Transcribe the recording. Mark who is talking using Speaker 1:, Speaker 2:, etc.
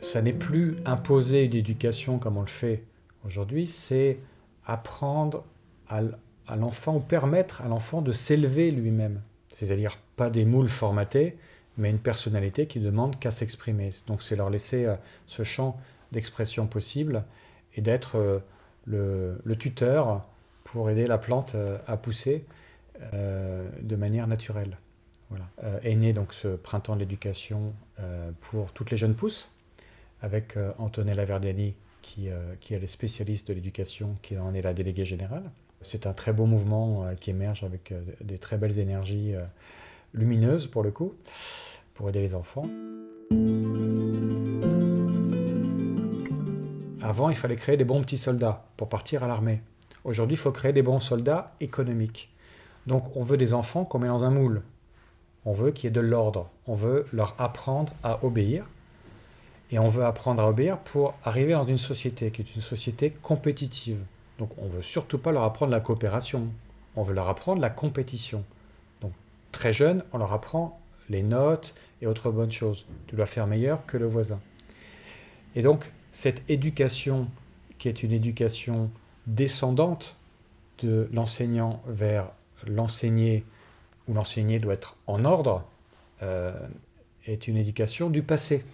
Speaker 1: ça n'est plus imposer une éducation comme on le fait aujourd'hui, c'est apprendre à, l'enfant ou permettre à l'enfant de s'élever lui-même. C'est-à-dire pas des moules formatés, mais une personnalité qui demande qu'à s'exprimer. Donc c'est leur laisser euh, ce champ d'expression possible et d'être euh, le, tuteur pour aider la plante euh, à pousser de manière naturelle. Voilà. est né donc ce printemps de l'éducation pour toutes les jeunes pousses, avec Antonella Verdiani qui, qui est les spécialiste de l'éducation, qui en est la déléguée générale. C'est un très beau mouvement qui émerge avec des très belles énergies lumineuses pour le coup pour aider les enfants. Avant, il fallait créer des bons petits soldats pour partir à l'armée. Aujourd'hui, il faut créer des bons soldats économiques. Donc on veut des enfants qu'on met dans un moule. On veut qu'il y ait de l'ordre. On veut leur apprendre à obéir. Et on veut apprendre à obéir pour arriver dans une société qui est une société compétitive. Donc on ne veut surtout pas leur apprendre la coopération. On veut leur apprendre la compétition. Donc très jeunes, on leur apprend les notes et autres bonnes choses. Tu dois faire meilleur que le voisin. Et donc, cette éducation, qui est une éducation descendante de l'enseignant vers l'enseigné, où l'enseigné doit être en ordre, euh, est une éducation du passé.